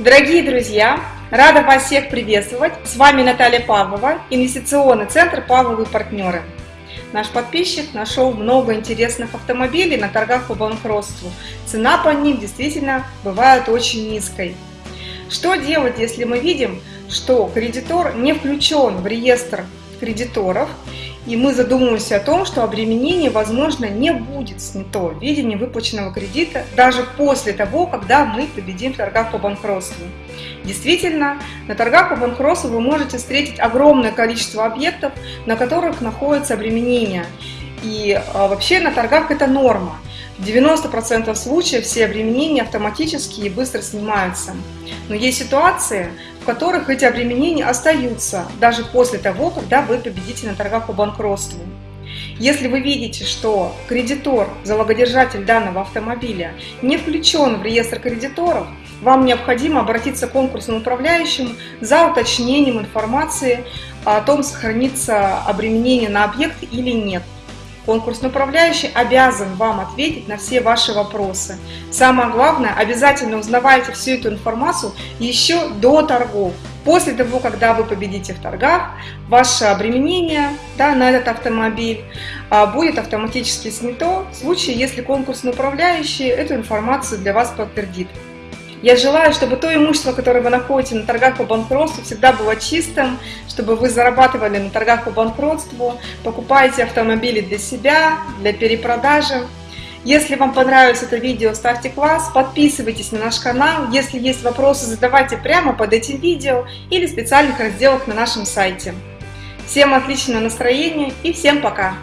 Дорогие друзья, рада вас всех приветствовать. С вами Наталья Павлова, инвестиционный центр «Павловы партнеры». Наш подписчик нашел много интересных автомобилей на торгах по банкротству. Цена по ним действительно бывает очень низкой. Что делать, если мы видим, что кредитор не включен в реестр кредиторов и мы задумываемся о том, что обременение, возможно, не будет снято в виде невыплаченного кредита даже после того, когда мы победим в торгах по банкротству. Действительно, на торгах по банкротству вы можете встретить огромное количество объектов, на которых находится обременение. И а, вообще на торгах это норма. В 90% случаев все обременения автоматически и быстро снимаются. Но есть ситуации, в которых эти обременения остаются даже после того, когда вы победите на торгах по банкротству. Если вы видите, что кредитор, залогодержатель данного автомобиля, не включен в реестр кредиторов, вам необходимо обратиться к конкурсному управляющему за уточнением информации о том, сохранится обременение на объект или нет. Конкурсный управляющий обязан вам ответить на все ваши вопросы. Самое главное, обязательно узнавайте всю эту информацию еще до торгов. После того, когда вы победите в торгах, ваше обременение да, на этот автомобиль а, будет автоматически снято в случае, если конкурсный управляющий эту информацию для вас подтвердит. Я желаю, чтобы то имущество, которое вы находите на торгах по банкротству, всегда было чистым, чтобы вы зарабатывали на торгах по банкротству, покупаете автомобили для себя, для перепродажи. Если вам понравилось это видео, ставьте класс, подписывайтесь на наш канал. Если есть вопросы, задавайте прямо под этим видео или в специальных разделах на нашем сайте. Всем отличного настроения и всем пока!